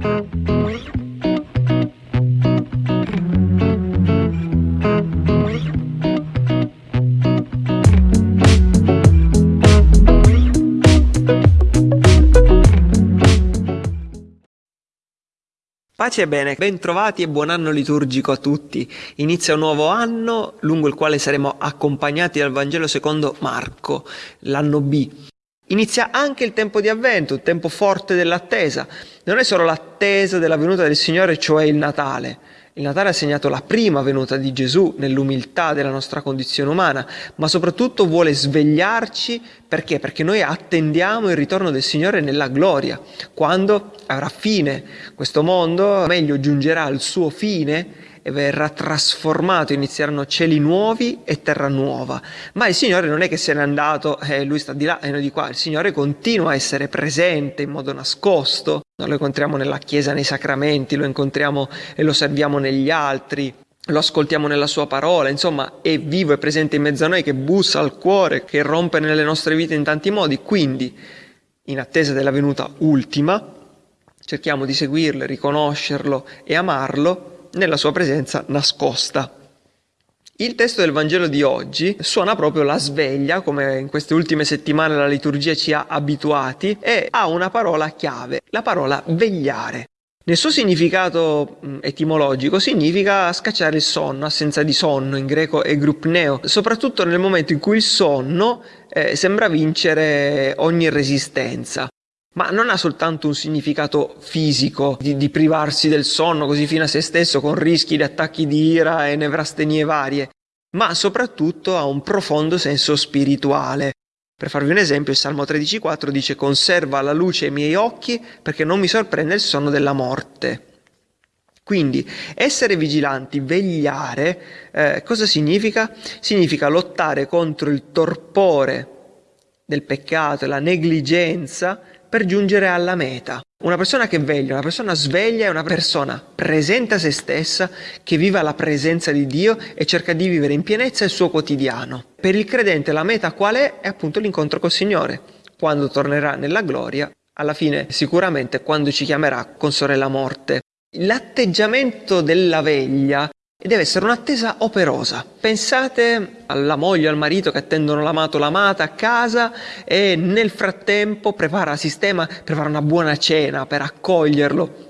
Pace e bene, bentrovati e buon anno liturgico a tutti. Inizia un nuovo anno lungo il quale saremo accompagnati dal Vangelo secondo Marco, l'anno B. Inizia anche il tempo di avvento, il tempo forte dell'attesa. Non è solo l'attesa della venuta del Signore, cioè il Natale, il Natale ha segnato la prima venuta di Gesù nell'umiltà della nostra condizione umana, ma soprattutto vuole svegliarci perché? Perché noi attendiamo il ritorno del Signore nella gloria, quando avrà fine questo mondo, meglio giungerà al suo fine e verrà trasformato, inizieranno cieli nuovi e terra nuova. Ma il Signore non è che se n'è andato e eh, lui sta di là e noi di qua, il Signore continua a essere presente in modo nascosto, lo incontriamo nella Chiesa, nei sacramenti, lo incontriamo e lo serviamo negli altri, lo ascoltiamo nella sua parola, insomma è vivo e presente in mezzo a noi che bussa al cuore, che rompe nelle nostre vite in tanti modi, quindi in attesa della venuta ultima cerchiamo di seguirlo, riconoscerlo e amarlo nella sua presenza nascosta. Il testo del Vangelo di oggi suona proprio la sveglia, come in queste ultime settimane la liturgia ci ha abituati, e ha una parola chiave, la parola vegliare. Nel suo significato etimologico significa scacciare il sonno, assenza di sonno, in greco è grupneo, soprattutto nel momento in cui il sonno eh, sembra vincere ogni resistenza ma non ha soltanto un significato fisico di, di, privarsi del sonno così fino a se stesso con rischi di attacchi di ira e nevrastenie varie, ma soprattutto ha un profondo senso spirituale. Per farvi un esempio, il Salmo 13,4 dice conserva la luce ai miei occhi perché non mi sorprende il sonno della morte. Quindi essere vigilanti, vegliare, eh, cosa significa? Significa lottare contro il torpore del peccato la negligenza per giungere alla meta. Una persona che veglia, una persona sveglia è una persona presente a se stessa, che vive la presenza di Dio e cerca di vivere in pienezza il suo quotidiano. Per il credente la meta qual è? È appunto l'incontro col Signore. Quando tornerà nella gloria, alla fine sicuramente quando ci chiamerà con sorella morte. L'atteggiamento della veglia e deve essere un'attesa operosa. Pensate alla moglie o al marito che attendono l'amato o l'amata a casa e nel frattempo prepara sistema, prepara una buona cena per accoglierlo.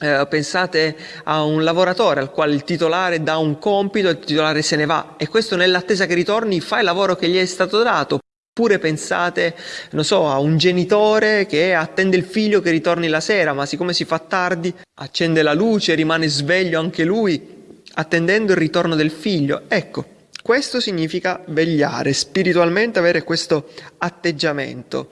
Eh, pensate a un lavoratore al quale il titolare dà un compito e il titolare se ne va e questo nell'attesa che ritorni fa il lavoro che gli è stato dato. Oppure pensate, non so, a un genitore che attende il figlio che ritorni la sera, ma siccome si fa tardi, accende la luce, rimane sveglio anche lui attendendo il ritorno del figlio. Ecco, questo significa vegliare, spiritualmente avere questo atteggiamento.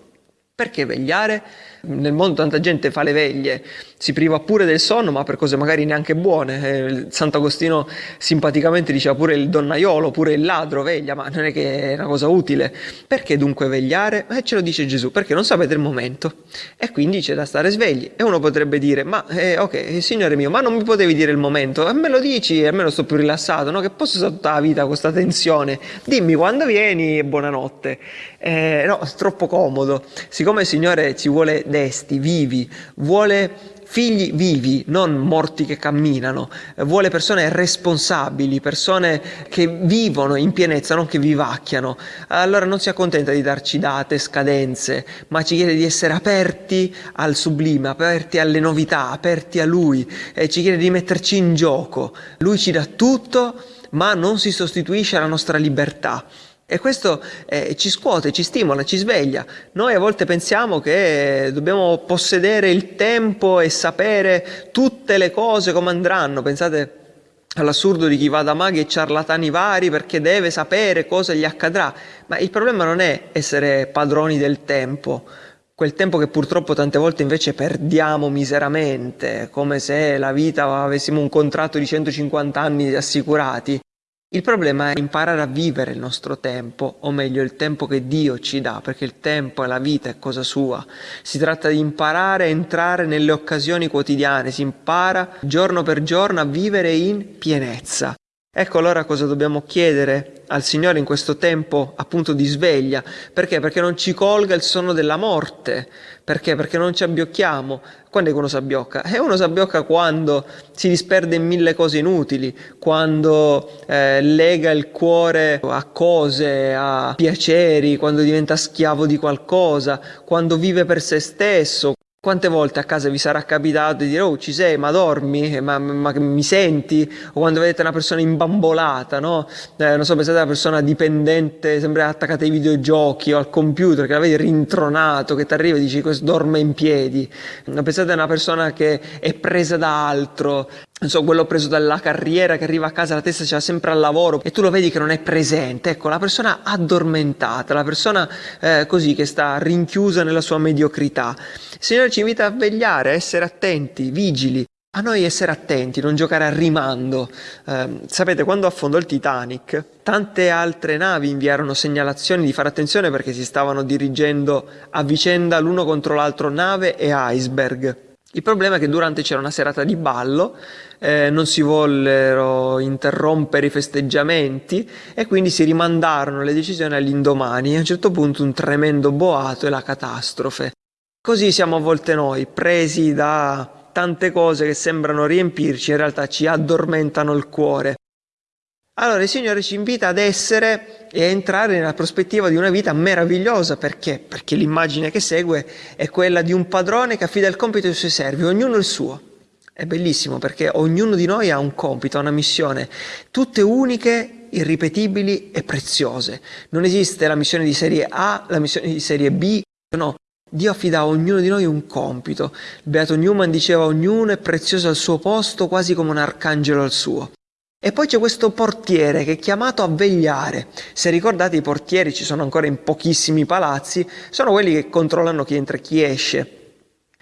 Perché vegliare? Nel mondo tanta gente fa le veglie, si priva pure del sonno, ma per cose magari neanche buone. Eh, Sant'Agostino simpaticamente diceva pure il donnaiolo, pure il ladro veglia, ma non è che è una cosa utile. Perché dunque vegliare? Eh, ce lo dice Gesù, perché non sapete il momento. E quindi c'è da stare svegli. E uno potrebbe dire, ma eh, ok, signore mio, ma non mi potevi dire il momento? E me lo dici, almeno sto più rilassato, no? Che posso tutta la vita con questa tensione? Dimmi quando vieni e buonanotte. Eh, no, è troppo comodo. Siccome il Signore ci vuole desti, vivi, vuole figli vivi, non morti che camminano, vuole persone responsabili, persone che vivono in pienezza, non che vivacchiano. Allora non si accontenta di darci date, scadenze, ma ci chiede di essere aperti al sublime, aperti alle novità, aperti a Lui, e ci chiede di metterci in gioco. Lui ci dà tutto, ma non si sostituisce alla nostra libertà. E questo eh, ci scuote, ci stimola, ci sveglia. Noi a volte pensiamo che dobbiamo possedere il tempo e sapere tutte le cose come andranno. Pensate all'assurdo di chi va da maghi e ciarlatani vari perché deve sapere cosa gli accadrà. Ma il problema non è essere padroni del tempo, quel tempo che purtroppo tante volte invece perdiamo miseramente, come se la vita avessimo un contratto di 150 anni assicurati. Il problema è imparare a vivere il nostro tempo, o meglio il tempo che Dio ci dà, perché il tempo e la vita è cosa sua. Si tratta di imparare a entrare nelle occasioni quotidiane, si impara giorno per giorno a vivere in pienezza. Ecco allora cosa dobbiamo chiedere al Signore in questo tempo appunto di sveglia. Perché? Perché non ci colga il sonno della morte. Perché? Perché non ci abbiocchiamo. Quando è che uno si abbiocca? E uno si abbiocca quando si disperde in mille cose inutili, quando eh, lega il cuore a cose, a piaceri, quando diventa schiavo di qualcosa, quando vive per se stesso, quante volte a casa vi sarà capitato di dire oh ci sei ma dormi? Ma, ma mi senti? O quando vedete una persona imbambolata no? Eh, non so pensate a una persona dipendente sempre attaccata ai videogiochi o al computer che la vedi rintronato che ti arriva e dici questo dorme in piedi. Pensate a una persona che è presa da altro non so, quello preso dalla carriera che arriva a casa, la testa c'è sempre al lavoro e tu lo vedi che non è presente. Ecco, la persona addormentata, la persona eh, così che sta rinchiusa nella sua mediocrità. Il Signore ci invita a vegliare, a essere attenti, vigili. A noi essere attenti, non giocare a rimando. Eh, sapete, quando affondò il Titanic, tante altre navi inviarono segnalazioni di fare attenzione perché si stavano dirigendo a vicenda l'uno contro l'altro nave e iceberg. Il problema è che durante c'era una serata di ballo, eh, non si vollero interrompere i festeggiamenti e quindi si rimandarono le decisioni all'indomani a un certo punto un tremendo boato e la catastrofe. Così siamo a volte noi, presi da tante cose che sembrano riempirci, in realtà ci addormentano il cuore. Allora il Signore ci invita ad essere e a entrare nella prospettiva di una vita meravigliosa, perché? Perché l'immagine che segue è quella di un padrone che affida il compito ai suoi servi, ognuno il suo. È bellissimo perché ognuno di noi ha un compito, ha una missione, tutte uniche, irripetibili e preziose. Non esiste la missione di serie A, la missione di serie B, no. Dio affida a ognuno di noi un compito. Beato Newman diceva ognuno è prezioso al suo posto, quasi come un arcangelo al suo. E poi c'è questo portiere che è chiamato a vegliare. Se ricordate i portieri ci sono ancora in pochissimi palazzi, sono quelli che controllano chi entra e chi esce.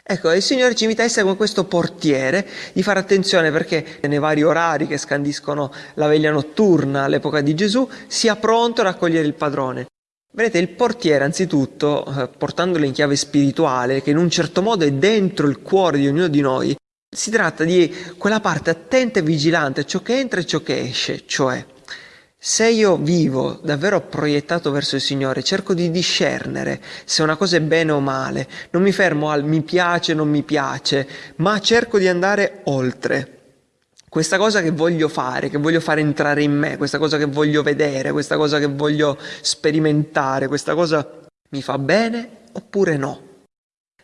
Ecco, il Signore ci invita a essere come questo portiere, di fare attenzione perché nei vari orari che scandiscono la veglia notturna all'epoca di Gesù, sia pronto a raccogliere il padrone. Vedete, il portiere anzitutto, eh, portandolo in chiave spirituale, che in un certo modo è dentro il cuore di ognuno di noi, si tratta di quella parte attenta e vigilante a ciò che entra e ciò che esce, cioè se io vivo davvero proiettato verso il Signore, cerco di discernere se una cosa è bene o male, non mi fermo al mi piace, non mi piace, ma cerco di andare oltre. Questa cosa che voglio fare, che voglio fare entrare in me, questa cosa che voglio vedere, questa cosa che voglio sperimentare, questa cosa mi fa bene oppure no?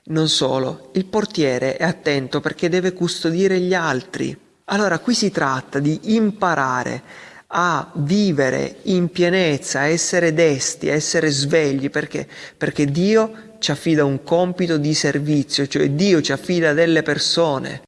Non solo, il portiere è attento perché deve custodire gli altri. Allora qui si tratta di imparare a vivere in pienezza, a essere desti, a essere svegli, perché? Perché Dio ci affida un compito di servizio, cioè Dio ci affida delle persone.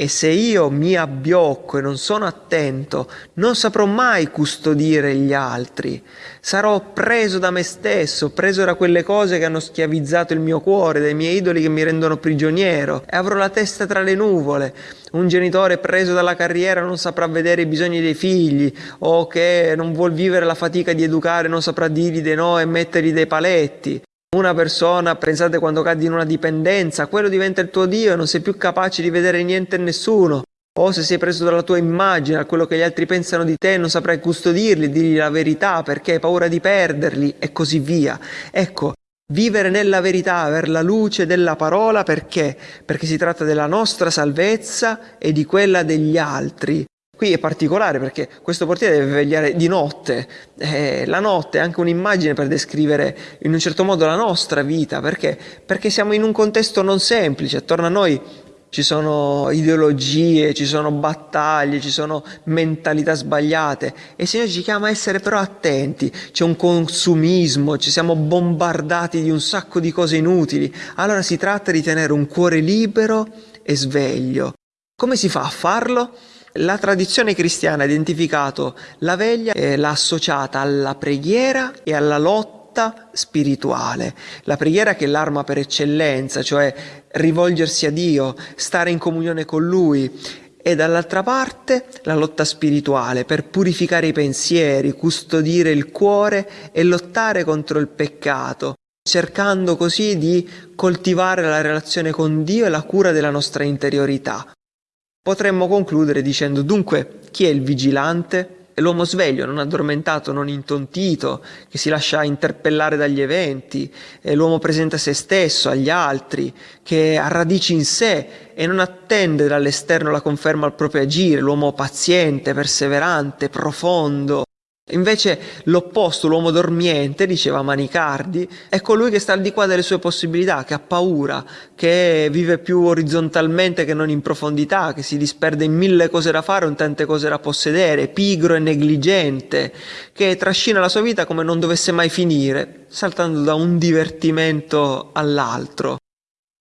E se io mi abbiocco e non sono attento, non saprò mai custodire gli altri. Sarò preso da me stesso, preso da quelle cose che hanno schiavizzato il mio cuore, dai miei idoli che mi rendono prigioniero, e avrò la testa tra le nuvole. Un genitore preso dalla carriera non saprà vedere i bisogni dei figli, o che non vuol vivere la fatica di educare non saprà dirgli dei no e mettergli dei paletti. Una persona, pensate quando cadi in una dipendenza, quello diventa il tuo Dio e non sei più capace di vedere niente e nessuno. O se sei preso dalla tua immagine, a quello che gli altri pensano di te, non saprai custodirli, dirgli la verità perché hai paura di perderli e così via. Ecco, vivere nella verità, avere la luce della parola perché? Perché si tratta della nostra salvezza e di quella degli altri. Qui è particolare perché questo portiere deve vegliare di notte. Eh, la notte è anche un'immagine per descrivere in un certo modo la nostra vita. Perché? Perché siamo in un contesto non semplice. Attorno a noi ci sono ideologie, ci sono battaglie, ci sono mentalità sbagliate e il Signore ci chiama a essere però attenti, c'è un consumismo, ci siamo bombardati di un sacco di cose inutili, allora si tratta di tenere un cuore libero e sveglio. Come si fa a farlo? La tradizione cristiana ha identificato la veglia e l'ha associata alla preghiera e alla lotta spirituale. La preghiera che è l'arma per eccellenza, cioè rivolgersi a Dio, stare in comunione con Lui e dall'altra parte la lotta spirituale per purificare i pensieri, custodire il cuore e lottare contro il peccato, cercando così di coltivare la relazione con Dio e la cura della nostra interiorità. Potremmo concludere dicendo dunque chi è il vigilante? È l'uomo sveglio, non addormentato, non intontito, che si lascia interpellare dagli eventi, è l'uomo presente a se stesso, agli altri, che ha radici in sé e non attende dall'esterno la conferma al proprio agire, l'uomo paziente, perseverante, profondo, Invece l'opposto, l'uomo dormiente, diceva Manicardi, è colui che sta al di qua delle sue possibilità, che ha paura, che vive più orizzontalmente che non in profondità, che si disperde in mille cose da fare o in tante cose da possedere, pigro e negligente, che trascina la sua vita come non dovesse mai finire, saltando da un divertimento all'altro.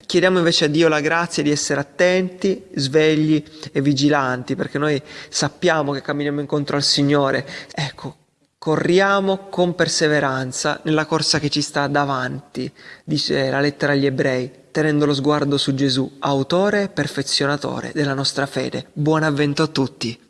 Chiediamo invece a Dio la grazia di essere attenti, svegli e vigilanti, perché noi sappiamo che camminiamo incontro al Signore. Ecco, corriamo con perseveranza nella corsa che ci sta davanti, dice la lettera agli ebrei, tenendo lo sguardo su Gesù, autore e perfezionatore della nostra fede. Buon avvento a tutti!